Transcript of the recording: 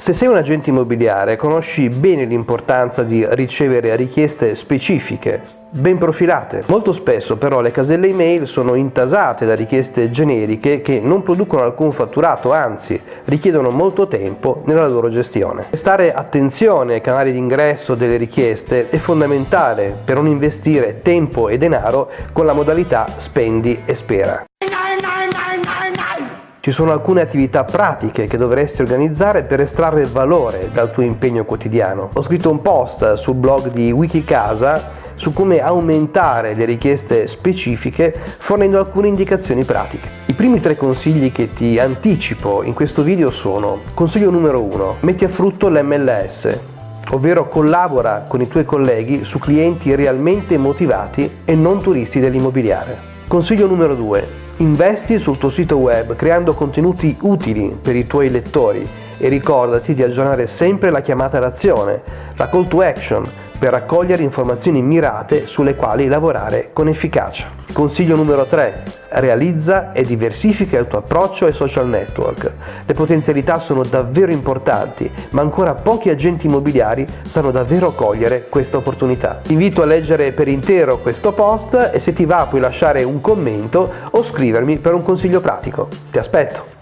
Se sei un agente immobiliare conosci bene l'importanza di ricevere richieste specifiche, ben profilate. Molto spesso però le caselle email sono intasate da richieste generiche che non producono alcun fatturato, anzi richiedono molto tempo nella loro gestione. Prestare attenzione ai canali di ingresso delle richieste è fondamentale per non investire tempo e denaro con la modalità spendi e spera. Ci sono alcune attività pratiche che dovresti organizzare per estrarre valore dal tuo impegno quotidiano. Ho scritto un post sul blog di Wikicasa su come aumentare le richieste specifiche fornendo alcune indicazioni pratiche. I primi tre consigli che ti anticipo in questo video sono Consiglio numero 1. Metti a frutto l'MLS, ovvero collabora con i tuoi colleghi su clienti realmente motivati e non turisti dell'immobiliare. Consiglio numero 2. Investi sul tuo sito web creando contenuti utili per i tuoi lettori e ricordati di aggiornare sempre la chiamata d'azione, la call to action, per raccogliere informazioni mirate sulle quali lavorare con efficacia. Consiglio numero 3. Realizza e diversifica il tuo approccio ai social network. Le potenzialità sono davvero importanti, ma ancora pochi agenti immobiliari sanno davvero cogliere questa opportunità. Ti invito a leggere per intero questo post e se ti va puoi lasciare un commento o scrivermi per un consiglio pratico. Ti aspetto!